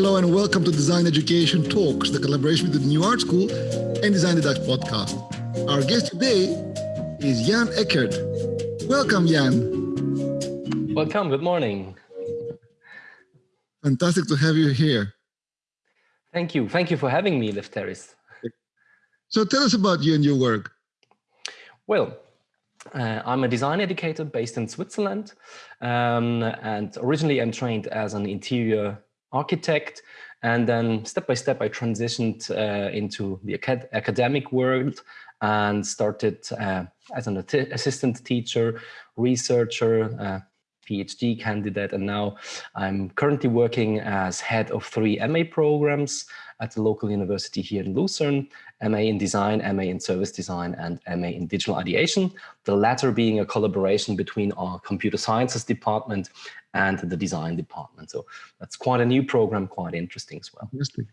Hello and welcome to Design Education Talks, the collaboration between the New Art School and Design Deduct podcast. Our guest today is Jan Eckert. Welcome, Jan. Welcome, good morning. Fantastic to have you here. Thank you. Thank you for having me, Lefteris. So tell us about you and your work. Well, uh, I'm a design educator based in Switzerland. Um, and originally I'm trained as an interior architect. And then step by step, I transitioned uh, into the acad academic world and started uh, as an assistant teacher, researcher, uh, PhD candidate, and now I'm currently working as head of three MA programs at the local university here in Lucerne, MA in design, MA in service design, and MA in digital ideation, the latter being a collaboration between our computer sciences department and the design department. So that's quite a new program, quite interesting as well. Fantastic.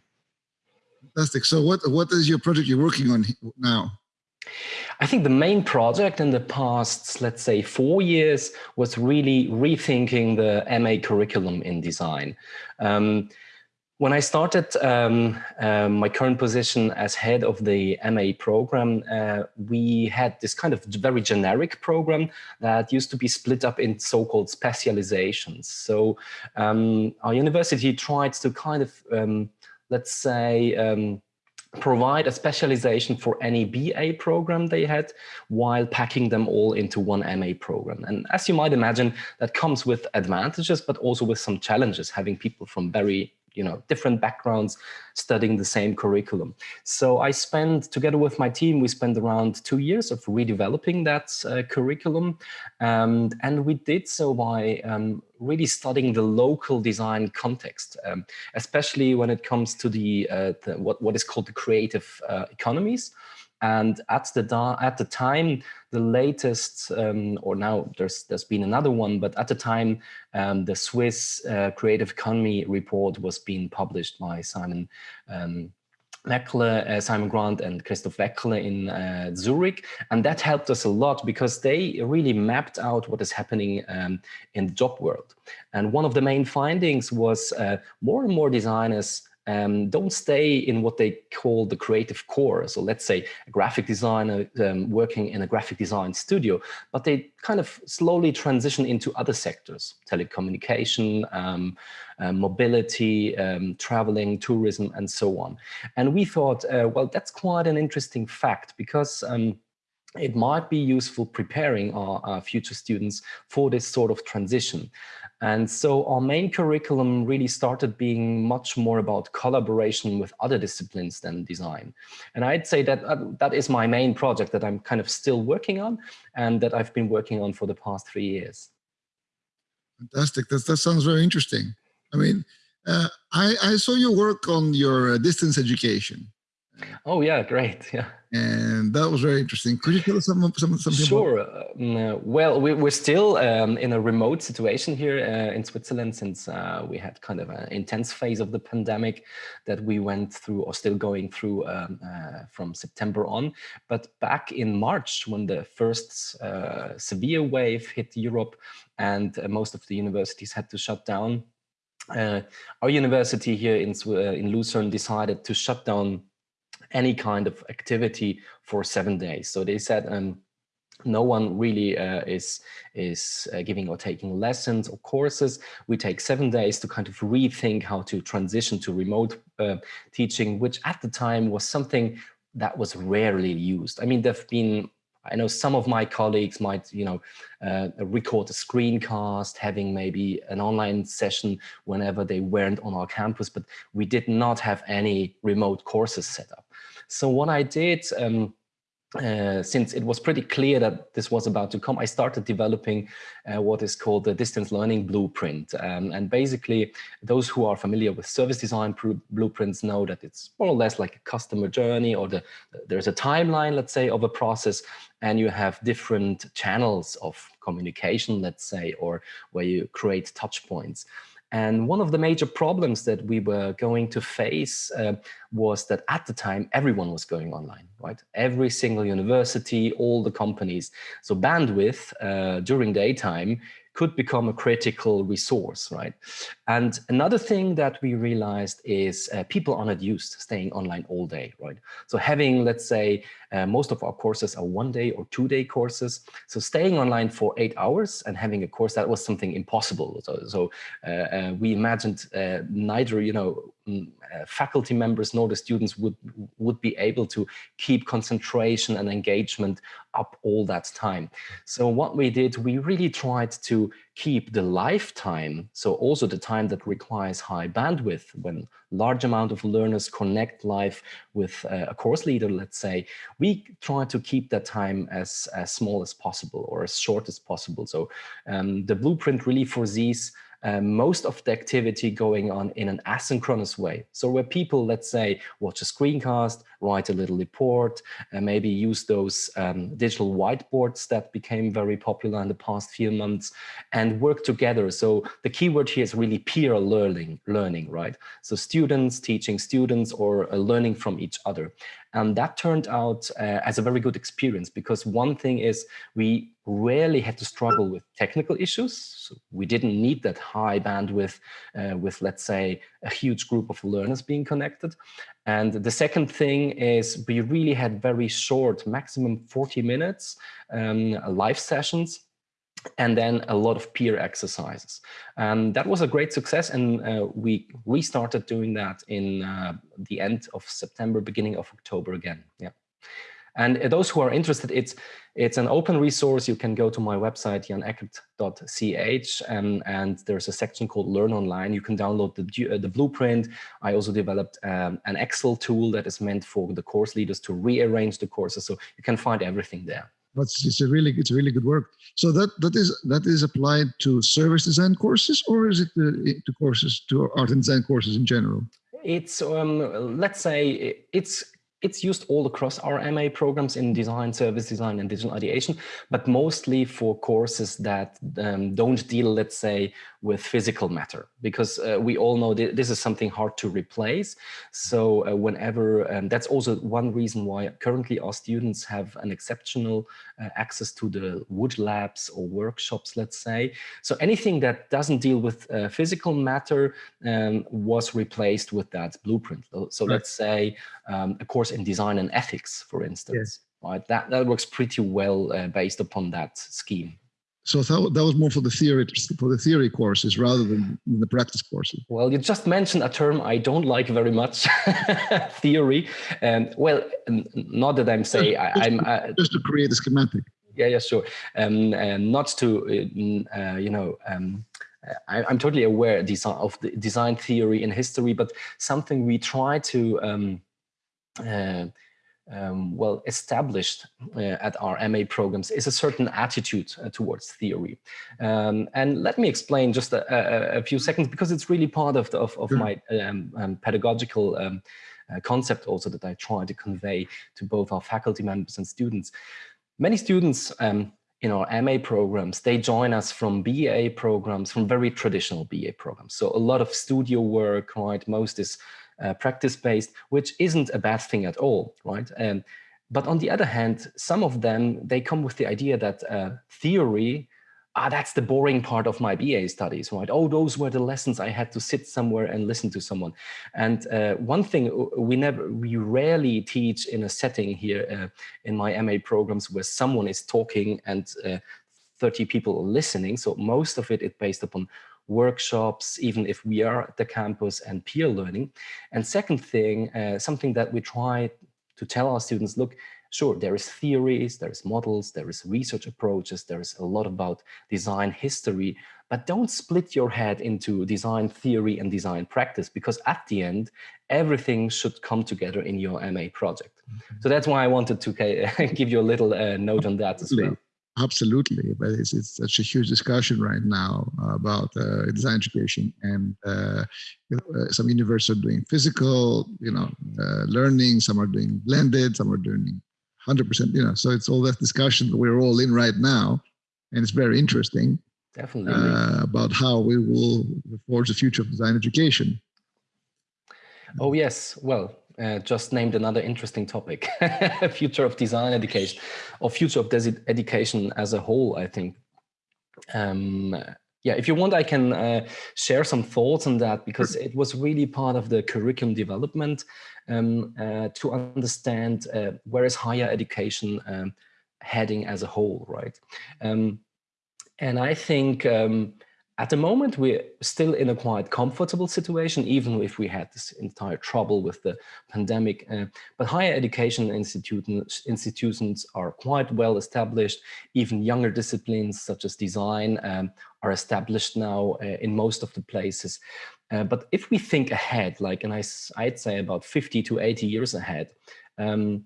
Fantastic. So what, what is your project you're working on now? I think the main project in the past, let's say four years, was really rethinking the MA curriculum in design. Um, when I started um, uh, my current position as head of the MA program, uh, we had this kind of very generic program that used to be split up in so-called specializations. So um, our university tried to kind of, um, let's say, um, provide a specialization for any BA program they had while packing them all into one MA program. And as you might imagine, that comes with advantages, but also with some challenges, having people from very you know, different backgrounds studying the same curriculum. So I spent, together with my team, we spent around two years of redeveloping that uh, curriculum. Um, and we did so by um, really studying the local design context, um, especially when it comes to the, uh, the, what, what is called the creative uh, economies. And at the at the time, the latest, um, or now there's there's been another one, but at the time, um, the Swiss uh, Creative Economy report was being published by Simon um, uh, Simon Grand and Christoph Weckerle in uh, Zurich. And that helped us a lot because they really mapped out what is happening um, in the job world. And one of the main findings was uh, more and more designers um, don't stay in what they call the creative core. So let's say a graphic designer um, working in a graphic design studio, but they kind of slowly transition into other sectors, telecommunication, um, uh, mobility, um, traveling, tourism, and so on. And we thought, uh, well, that's quite an interesting fact because um, it might be useful preparing our, our, future students for this sort of transition. And so our main curriculum really started being much more about collaboration with other disciplines than design. And I'd say that uh, that is my main project that I'm kind of still working on and that I've been working on for the past three years. Fantastic. That, that sounds very interesting. I mean, uh, I, I saw your work on your uh, distance education. Oh yeah, great. Yeah. And that was very interesting. Could you tell us some, some, something Sure. Uh, well, we, we're still um, in a remote situation here uh, in Switzerland since uh, we had kind of an intense phase of the pandemic that we went through or still going through um, uh, from September on. But back in March, when the first uh, severe wave hit Europe and uh, most of the universities had to shut down, our university here in, in Lucerne decided to shut down any kind of activity for seven days. So they said um, no one really uh, is is uh, giving or taking lessons or courses. We take seven days to kind of rethink how to transition to remote uh, teaching, which at the time was something that was rarely used. I mean, there've been I know some of my colleagues might, you know, uh, record a screencast, having maybe an online session whenever they weren't on our campus, but we did not have any remote courses set up. So what I did, um, uh, since it was pretty clear that this was about to come, I started developing uh, what is called the distance learning blueprint. Um, and basically, those who are familiar with service design blueprints know that it's more or less like a customer journey or the, there's a timeline, let's say, of a process, and you have different channels of communication, let's say, or where you create touch points. And one of the major problems that we were going to face uh, was that at the time, everyone was going online, right? Every single university, all the companies. So bandwidth uh, during daytime could become a critical resource, right? And another thing that we realized is uh, people are not used to staying online all day, right? So having, let's say, uh, most of our courses are one day or two day courses. So staying online for eight hours and having a course, that was something impossible. So, so uh, uh we imagined uh, neither, you know, faculty members nor the students would, would be able to keep concentration and engagement up all that time. So what we did, we really tried to keep the lifetime, so also the time that requires high bandwidth when large amount of learners connect live with uh, a course leader, let's say, we try to keep that time as, as small as possible or as short as possible. So um, the blueprint really foresees uh, most of the activity going on in an asynchronous way. So where people, let's say, watch a screencast, write a little report, and maybe use those um, digital whiteboards that became very popular in the past few months and work together. So the keyword here is really peer learning, learning, right? So students teaching students or uh, learning from each other. And that turned out uh, as a very good experience because one thing is we rarely had to struggle with technical issues. So we didn't need that high bandwidth uh, with, let's say, a huge group of learners being connected. And the second thing is we really had very short, maximum 40 minutes um, live sessions and then a lot of peer exercises. And that was a great success. And uh, we restarted doing that in uh, the end of September, beginning of October again. Yeah. And those who are interested, it's it's an open resource. You can go to my website, janeckert.ch, and, and there's a section called Learn Online. You can download the, uh, the blueprint. I also developed um, an Excel tool that is meant for the course leaders to rearrange the courses. So you can find everything there. That's it's a really it's a really good work. So that that is that is applied to service design courses, or is it to, to courses to art and design courses in general? It's um, let's say it's it's used all across our MA programs in design, service design, and digital ideation, but mostly for courses that um, don't deal, let's say, with physical matter, because uh, we all know th this is something hard to replace. So uh, whenever, um, that's also one reason why currently our students have an exceptional uh, access to the wood labs or workshops, let's say. So anything that doesn't deal with uh, physical matter um, was replaced with that blueprint. So right. let's say um, a course in design and ethics, for instance. Yes. Right, that, that works pretty well uh, based upon that scheme. So that, that was more for the theory for the theory courses rather than the practice courses. Well, you just mentioned a term I don't like very much, theory. And um, well, not that I'm saying just, I, am uh, just to create a schematic. Yeah, yeah, sure. Um, and not to uh, uh you know. Um, I, am totally aware of the design theory and history, but something we try to um, uh, um, well established uh, at our MA programs is a certain attitude uh, towards theory. Um, and let me explain just a, a, a, few seconds because it's really part of, the, of, of my um, um pedagogical um, uh, concept also that I try to convey to both our faculty members and students. Many students um, in our MA programs, they join us from BA programs, from very traditional BA programs. So a lot of studio work, right? Most is uh, practice-based, which isn't a bad thing at all, right? Um, but on the other hand, some of them, they come with the idea that uh, theory, ah, that's the boring part of my BA studies, right? Oh, those were the lessons I had to sit somewhere and listen to someone. And uh, one thing uh, we never, we rarely teach in a setting here uh, in my MA programs where someone is talking and uh, 30 people are listening. So most of it is based upon workshops, even if we are at the campus and peer learning. And second thing, uh, something that we try to tell our students, look, sure, there is theories, there is models, there is research approaches, there is a lot about design history, but don't split your head into design theory and design practice, because at the end, everything should come together in your MA project. Mm -hmm. So that's why I wanted to give you a little uh, note on that as well. Absolutely, but it's, it's such a huge discussion right now about uh, design education, and uh, uh, some universities are doing physical, you know, uh, learning. Some are doing blended. Some are doing 100%. You know, so it's all that discussion that we're all in right now, and it's very interesting. Definitely uh, about how we will forge the future of design education. Oh yes, well, uh, just named another interesting topic, future of design education or future of design education as a whole, I think. um, yeah, if you want, I can uh, share some thoughts on that because it was really part of the curriculum development um, uh, to understand uh, where is higher education um, heading as a whole, right? Um, and I think um, at the moment, we're still in a quite comfortable situation, even if we had this entire trouble with the pandemic. Uh, but higher education institutions, institutions are quite well established. Even younger disciplines such as design um, are established now uh, in most of the places. Uh, but if we think ahead, like, and I, I'd say about 50 to 80 years ahead, um,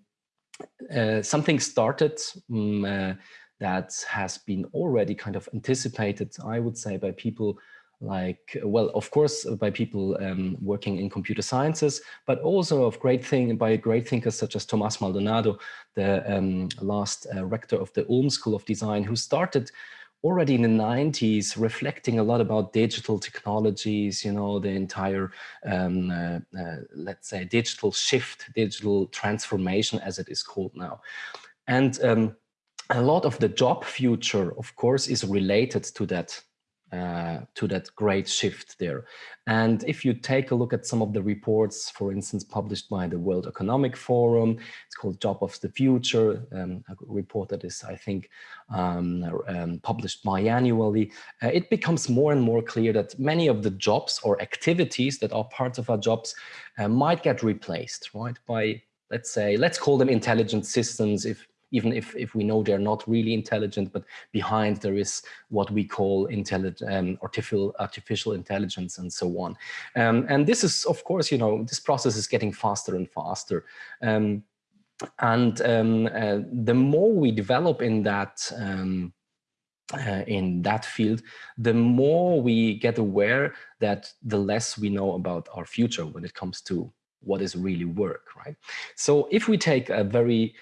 uh, something started um, that has been already kind of anticipated, I would say, by people like, well, of course, by people um, working in computer sciences, but also of great thing by great thinkers such as Tomás Maldonado, the um, last uh, rector of the Ulm School of Design, who started already in the 90s reflecting a lot about digital technologies, you know, the entire, um, uh, uh, let's say, digital shift, digital transformation, as it is called now. And um, a lot of the job future, of course, is related to that uh, to that great shift there. And if you take a look at some of the reports, for instance, published by the World Economic Forum, it's called Job of the Future, um, a report that is, I think, um, um, published biannually, uh, it becomes more and more clear that many of the jobs or activities that are parts of our jobs uh, might get replaced, right, by let's say, let's call them intelligent systems if even if, if we know they're not really intelligent, but behind there is what we call intelligent, um, artificial, artificial intelligence and so on. Um, and this is, of course, you know, this process is getting faster and faster. Um, and um, uh, the more we develop in that, um, uh, in that field, the more we get aware that the less we know about our future when it comes to what is really work, right? So if we take a very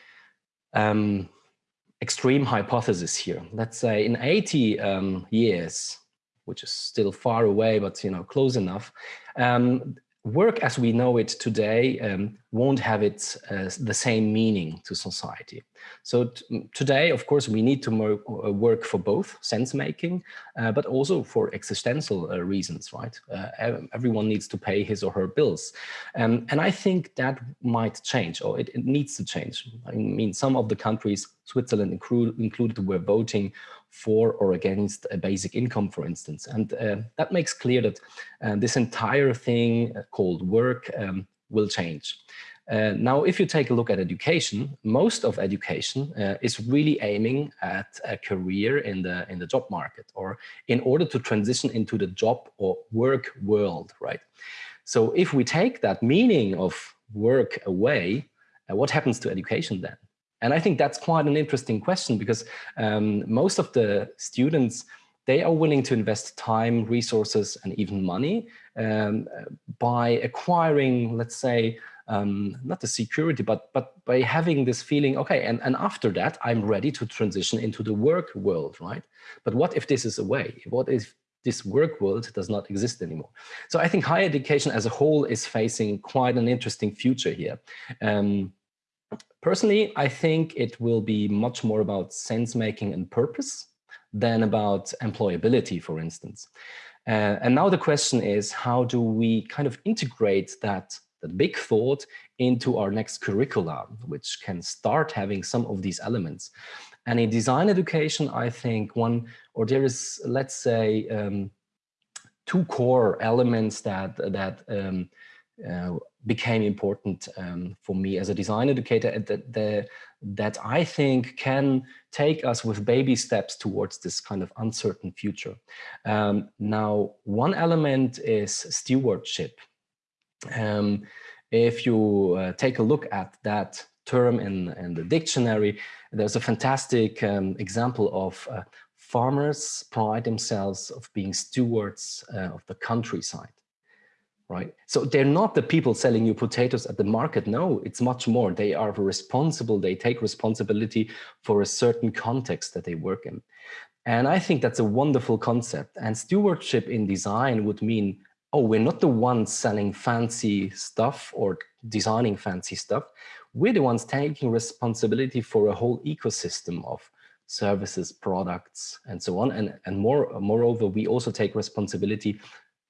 um, extreme hypothesis here. Let's say in 80 um, years, which is still far away, but you know close enough, um, work as we know it today um, won't have it uh, the same meaning to society. So today, of course, we need to uh, work for both sense making, uh, but also for existential uh, reasons, right? Uh, everyone needs to pay his or her bills. Um, and I think that might change, or it, it, needs to change. I mean, some of the countries, Switzerland included, were voting for or against a basic income, for instance. And uh, that makes clear that uh, this entire thing called work um, will change. Uh, now, if you take a look at education, most of education uh, is really aiming at a career in the in the job market or in order to transition into the job or work world, right? So if we take that meaning of work away, uh, what happens to education then? And I think that's quite an interesting question because um, most of the students, they are willing to invest time, resources, and even money um, by acquiring, let's say, um, not the security, but but by having this feeling, okay, and, and after that, I'm ready to transition into the work world, right? But what if this is away? What if this work world does not exist anymore? So I think higher education as a whole is facing quite an interesting future here. Um, personally, I think it will be much more about sense making and purpose than about employability, for instance. Uh, and now the question is, how do we kind of integrate that that big thought into our next curricula, which can start having some of these elements. And in design education, I think one, or there is, let's say, um, two core elements that, that um, uh, became important um, for me as a design educator that, that I think can take us with baby steps towards this kind of uncertain future. Um, now, one element is stewardship. Um, if you uh, take a look at that term in, in the dictionary, there's a fantastic um, example of uh, farmers pride themselves of being stewards uh, of the countryside right? So they're not the people selling you potatoes at the market. No, it's much more. They are responsible. They take responsibility for a certain context that they work in. And I think that's a wonderful concept. And stewardship in design would mean oh, we're not the ones selling fancy stuff or designing fancy stuff. We're the ones taking responsibility for a whole ecosystem of services, products, and so on. And, and more, moreover, we also take responsibility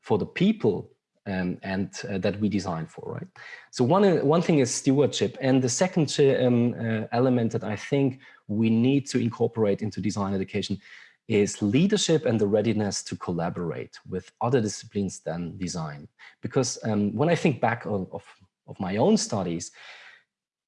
for the people um, and uh, that we design for, right? So one, uh, one thing is stewardship. And the second um, uh, element that I think we need to incorporate into design education is leadership and the readiness to collaborate with other disciplines than design. Because um, when I think back of, of, of, my own studies,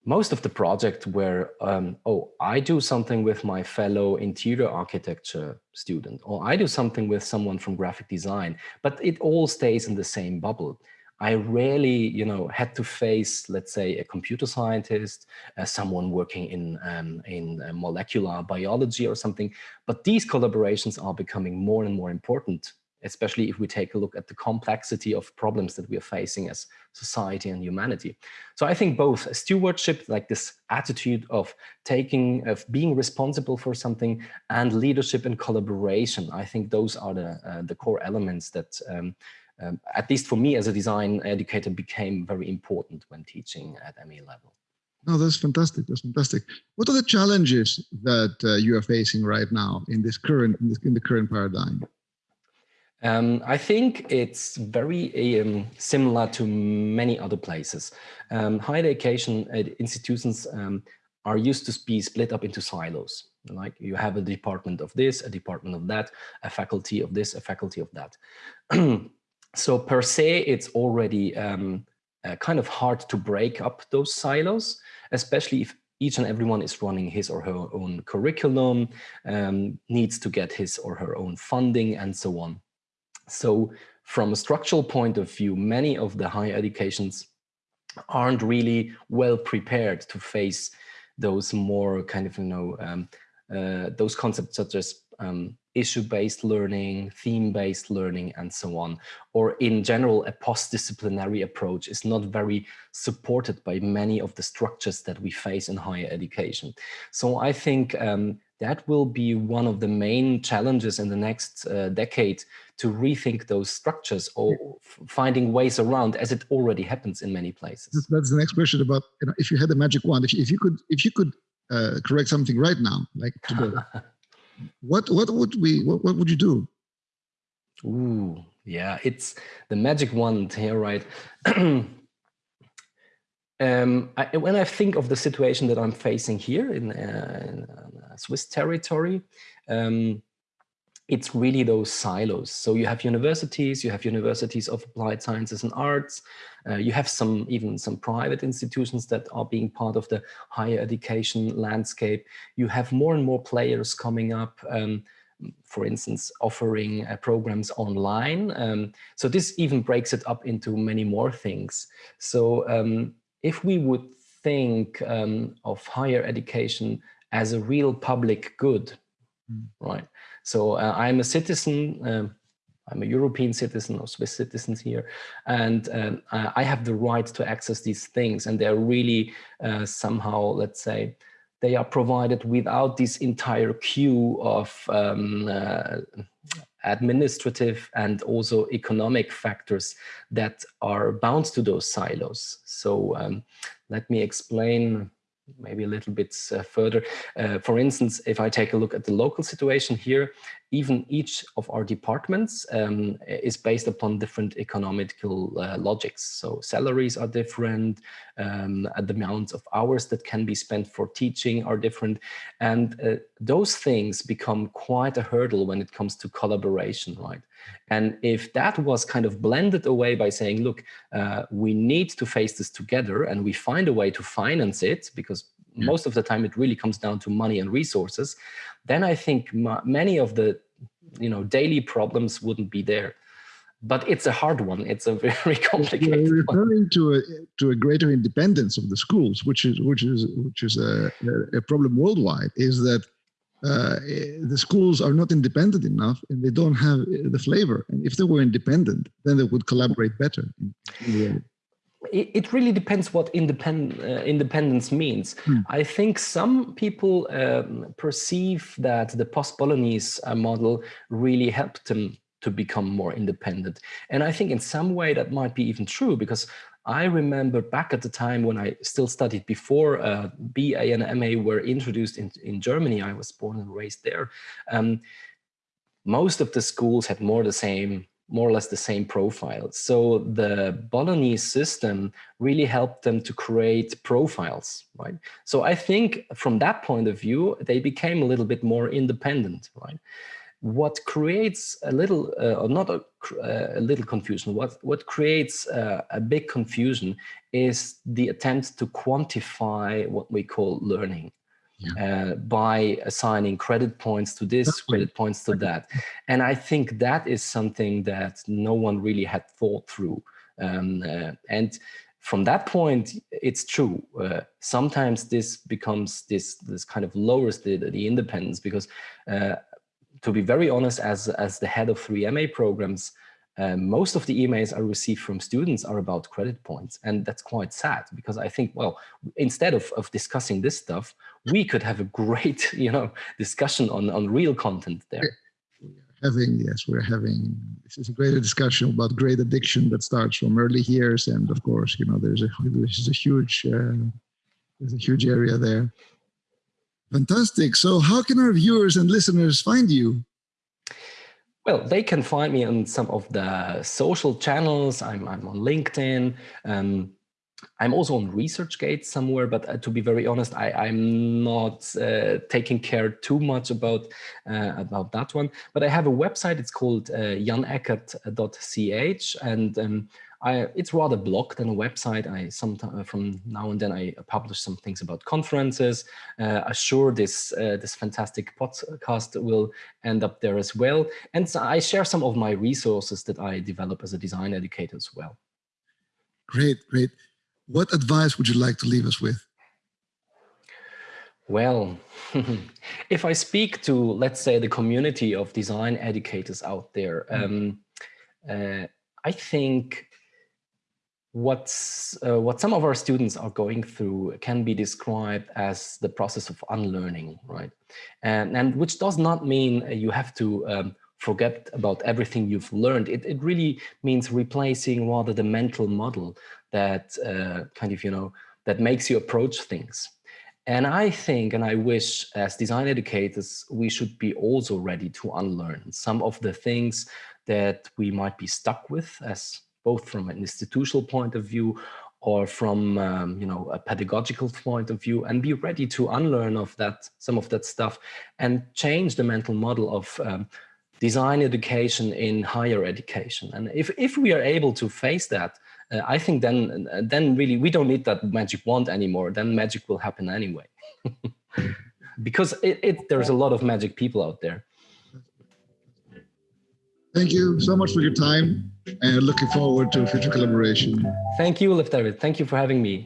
most of the project were, um, oh, I do something with my fellow interior architecture student, or I do something with someone from graphic design, but it all stays in the same bubble. I rarely, you know, had to face, let's say, a computer scientist, uh, someone working in um, in uh, molecular biology or something. But these collaborations are becoming more and more important, especially if we take a look at the complexity of problems that we are facing as society and humanity. So I think both stewardship, like this attitude of taking, of being responsible for something, and leadership and collaboration. I think those are the uh, the core elements that. Um, um, at least for me as a design educator, became very important when teaching at MA level. No, that's fantastic. That's fantastic. What are the challenges that uh, you are facing right now in this current in, this, in the current paradigm? Um, I think it's very um, similar to many other places. Um, higher education institutions um, are used to be split up into silos. Like you have a department of this, a department of that, a faculty of this, a faculty of that. So per se, it's already um, uh, kind of hard to break up those silos, especially if each and everyone is running his or her own curriculum, um, needs to get his or her own funding and so on. So from a structural point of view, many of the higher educations aren't really well prepared to face those more kind of, you know, um, uh, those concepts such as um, issue-based learning, theme-based learning, and so on. Or in general, a post-disciplinary approach is not very supported by many of the structures that we face in higher education. So I think um, that will be one of the main challenges in the next uh, decade to rethink those structures or finding ways around as it already happens in many places. That's the next question about, you know, if you had a magic wand, if you, if you could, if you could uh, correct something right now, like today, what what would we what, what would you do? Ooh, yeah, it's the magic wand here, right? Um, I, when I think of the situation that I'm facing here in, uh, in uh, Swiss territory, um, it's really those silos. So you have universities, you have universities of applied sciences and arts, uh, you have some even some private institutions that are being part of the higher education landscape. You have more and more players coming up, um, for instance, offering uh, programs online. Um, so this even breaks it up into many more things. So um, if we would think um, of higher education as a real public good, mm. right? So uh, I'm a citizen, um, I'm a European citizen or Swiss citizens here, and um, I have the right to access these things. And they're really uh, somehow, let's say, they are provided without this entire queue of um, uh, administrative and also economic factors that are bound to those silos. So um, let me explain maybe a little bit uh, further. Uh, for instance, if I take a look at the local situation here, even each of our departments um, is based upon different economical uh, logics. So salaries are different, um, the amounts of hours that can be spent for teaching are different. And uh, those things become quite a hurdle when it comes to collaboration, right? And if that was kind of blended away by saying, look, uh, we need to face this together and we find a way to finance it because yeah. most of the time it really comes down to money and resources, then I think many of the you know daily problems wouldn't be there. But it's a hard one. It's a very complicated. You're referring one. to a to a greater independence of the schools, which is which is which is a, a problem worldwide. Is that uh, the schools are not independent enough and they don't have the flavor. And if they were independent, then they would collaborate better. It, really depends what independ, uh, independence means. Hmm. I think some people um, perceive that the post-Bolognese uh, model really helped them to become more independent. And I think in some way that might be even true because I remember back at the time when I still studied before uh, BA and MA were introduced in, in Germany. I was born and raised there. Um, most of the schools had more the same more or less the same profile. So the Bolognese system really helped them to create profiles, right? So I think from that point of view, they became a little bit more independent, right? What creates a little, uh, or not a, uh, a, little confusion, what, what creates uh, a big confusion is the attempt to quantify what we call learning yeah. uh, by assigning credit points to this, credit points to that. And I think that is something that no one really had thought through. Um, uh, and from that point, it's true. Uh, sometimes this becomes this this kind of lowers the, the independence because, uh, to be very honest, as as the head of three MA programs, um, most of the emails I receive from students are about credit points. And that's quite sad because I think, well, instead of, of discussing this stuff, we could have a great, you know, discussion on, on real content there. Having, yes, we're having, this is a great discussion about grade addiction that starts from early years. And of course, you know, there's a, there's a huge, uh, there's a huge area there. Fantastic. So how can our viewers and listeners find you? Well, they can find me on some of the social channels. I'm, I'm on LinkedIn. Um, I'm also on ResearchGate somewhere, but uh, to be very honest, I, am not uh, taking care too much about uh, about that one. But I have a website. It's called uh, janeckert.ch, and um, I, it's rather blog than a website. I sometimes uh, from now and then I publish some things about conferences. Uh, I'm sure this uh, this fantastic podcast will end up there as well. And so I share some of my resources that I develop as a design educator as well. Great, great. What advice would you like to leave us with? Well, if I speak to, let's say, the community of design educators out there, mm. um, uh, I think what's uh, what some of our students are going through can be described as the process of unlearning right? And and which does not mean you have to um, forget about everything you've learned. It, it really means replacing rather the mental model that uh, kind of you know that makes you approach things. And I think, and I wish as design educators, we should be also ready to unlearn some of the things that we might be stuck with as both from an institutional point of view or from um, you know a pedagogical point of view and be ready to unlearn of that some of that stuff and change the mental model of um, design education in higher education. And if if we are able to face that uh, i think then then really we don't need that magic wand anymore. Then magic will happen anyway. Because it, it there's a lot of magic people out there Thank you so much for your time and looking forward to future collaboration. Thank you, David. Thank you for having me.